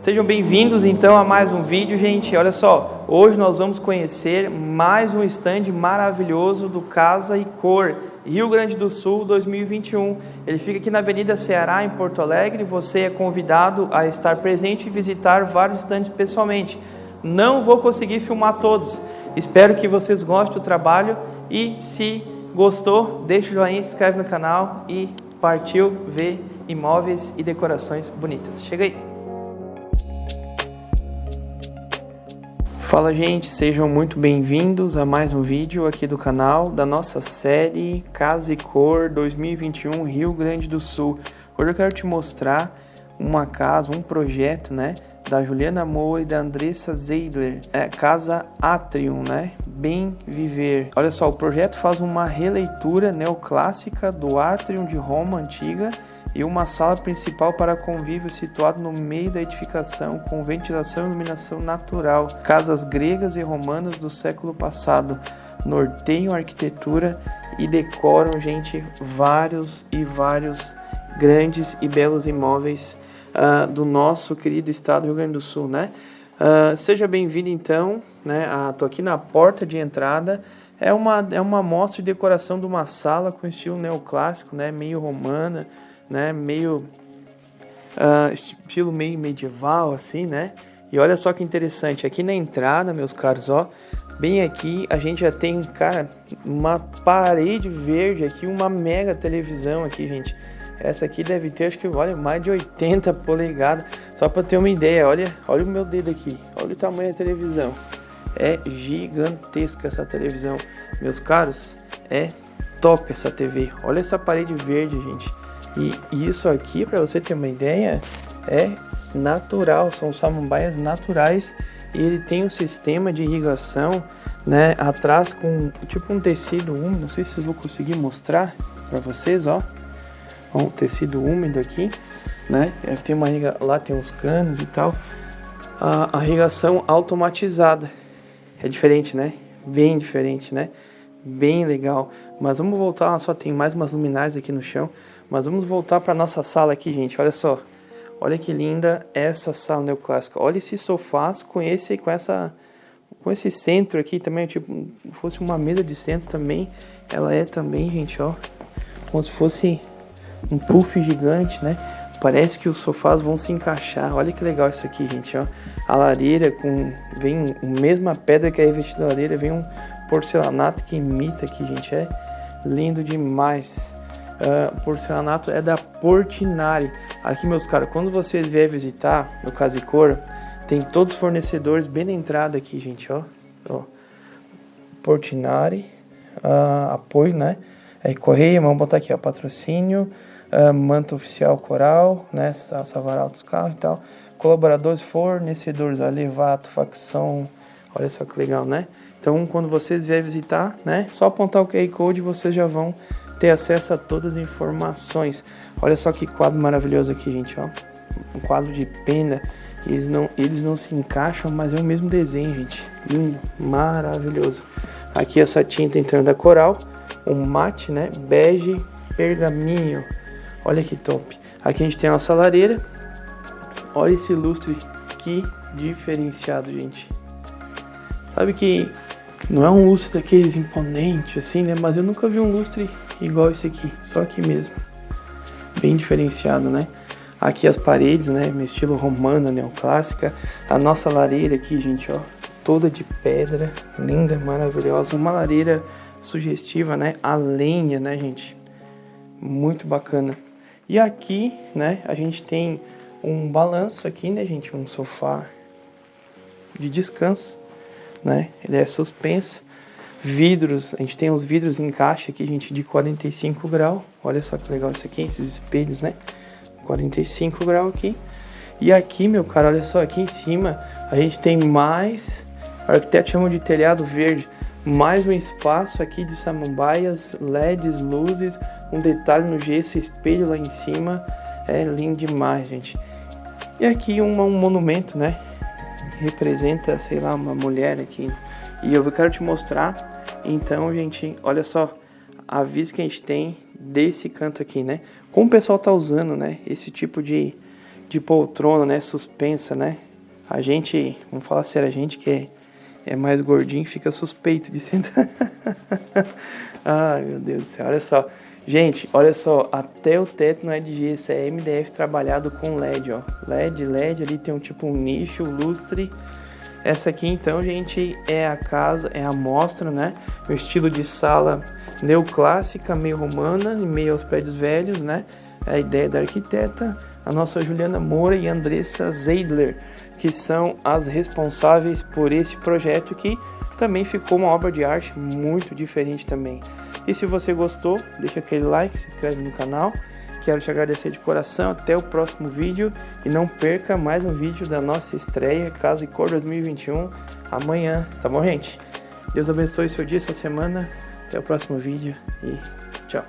Sejam bem-vindos então a mais um vídeo, gente. Olha só, hoje nós vamos conhecer mais um stand maravilhoso do Casa e Cor, Rio Grande do Sul 2021. Ele fica aqui na Avenida Ceará, em Porto Alegre. Você é convidado a estar presente e visitar vários stands pessoalmente. Não vou conseguir filmar todos. Espero que vocês gostem do trabalho e se gostou, deixa o joinha, se inscreve no canal e partiu ver imóveis e decorações bonitas. Chega aí! Fala gente, sejam muito bem-vindos a mais um vídeo aqui do canal da nossa série Casa e Cor 2021 Rio Grande do Sul. Hoje eu quero te mostrar uma casa, um projeto, né, da Juliana Moura e da Andressa Zeidler, é Casa Atrium, né, Bem Viver. Olha só, o projeto faz uma releitura neoclássica do Atrium de Roma antiga e uma sala principal para convívio situado no meio da edificação com ventilação e iluminação natural. Casas gregas e romanas do século passado norteiam arquitetura e decoram, gente, vários e vários grandes e belos imóveis uh, do nosso querido estado do Rio Grande do Sul, né? Uh, seja bem-vindo então, né? Tô aqui na porta de entrada. É uma, é uma mostra de decoração de uma sala com estilo neoclássico, né? Meio romana, né? Meio uh, estilo meio medieval, assim, né? E olha só que interessante, aqui na entrada, meus caros, ó, bem aqui a gente já tem, cara, uma parede verde aqui, uma mega televisão aqui, gente. Essa aqui deve ter, acho que, olha, mais de 80 polegadas. Só para ter uma ideia, olha, olha o meu dedo aqui, olha o tamanho da televisão. É gigantesca essa televisão, meus caros. É top essa TV. Olha essa parede verde, gente. E isso aqui, para você ter uma ideia, é natural, são samambaias naturais e ele tem um sistema de irrigação, né, atrás com tipo um tecido úmido, não sei se eu vou conseguir mostrar para vocês, ó. Um tecido úmido aqui, né? É, tem uma lá tem uns canos e tal. A, a irrigação automatizada é diferente, né? Bem diferente, né? Bem legal. Mas vamos voltar, só tem mais umas luminárias aqui no chão. Mas vamos voltar para nossa sala aqui, gente. Olha só. Olha que linda essa sala neoclássica. Olha esse sofás com esse com essa com esse centro aqui também, tipo, fosse uma mesa de centro também. Ela é também, gente, ó, como se fosse um puff gigante, né? Parece que os sofás vão se encaixar. Olha que legal isso aqui, gente, ó. A lareira com vem a mesma pedra que é revestida da lareira, vem um porcelanato que imita aqui, gente. É lindo demais uh, porcelanato é da Portinari. Aqui, meus caros, quando vocês vierem visitar no Casicor, tem todos os fornecedores bem na entrada aqui, gente, ó. ó. Portinari, uh, apoio, né? Aí, Correia, vamos botar aqui, ó, patrocínio, uh, manto oficial coral, né? Savaral dos carros e tal. Colaboradores, fornecedores, Alevato, facção, olha só que legal, né? Então, quando vocês vierem visitar, né? Só apontar o QR Code, vocês já vão ter acesso a todas as informações. Olha só que quadro maravilhoso aqui, gente, ó. Um quadro de pena. Eles não, eles não se encaixam, mas é o mesmo desenho, gente. Lindo, maravilhoso. Aqui essa tinta então da Coral, um mate, né? Bege pergaminho. Olha que top. Aqui a gente tem a nossa lareira. Olha esse lustre, que diferenciado, gente. Sabe que não é um lustre daqueles imponentes assim, né? Mas eu nunca vi um lustre igual esse aqui, só aqui mesmo. Bem diferenciado, né? Aqui as paredes, né? Estilo romana, neoclássica. A nossa lareira aqui, gente, ó. Toda de pedra, linda, maravilhosa. Uma lareira sugestiva, né? A lenha, né, gente? Muito bacana. E aqui, né, a gente tem um balanço aqui, né, gente? Um sofá de descanso, né? Ele é suspenso vidros, a gente tem os vidros em caixa aqui, gente, de 45 graus. Olha só que legal isso aqui, esses espelhos, né? 45 graus aqui. E aqui, meu cara, olha só, aqui em cima a gente tem mais, o arquiteto chama de telhado verde, mais um espaço aqui de samambaias, LEDs, luzes, um detalhe no gesso, espelho lá em cima. É lindo demais, gente. E aqui um, um monumento, né? Representa, sei lá, uma mulher aqui. E eu quero te mostrar então, gente, olha só a vista que a gente tem desse canto aqui, né? Como o pessoal tá usando, né? Esse tipo de, de poltrona, né? Suspensa, né? A gente, vamos falar sério, a gente que é, é mais gordinho fica suspeito de sentar. Ai, meu Deus do céu, olha só. Gente, olha só, até o teto não é de gesso, é MDF trabalhado com LED, ó. LED, LED, ali tem um tipo um nicho, lustre. Essa aqui então, gente, é a casa, é a mostra, né? O estilo de sala neoclássica, meio romana, e meio aos prédios velhos, né? A ideia da arquiteta, a nossa Juliana Moura e Andressa Zeidler, que são as responsáveis por esse projeto que também ficou uma obra de arte muito diferente também. E se você gostou, deixa aquele like, se inscreve no canal. Quero te agradecer de coração, até o próximo vídeo e não perca mais um vídeo da nossa estreia Casa e Cor 2021 amanhã, tá bom gente? Deus abençoe seu dia, essa semana, até o próximo vídeo e tchau!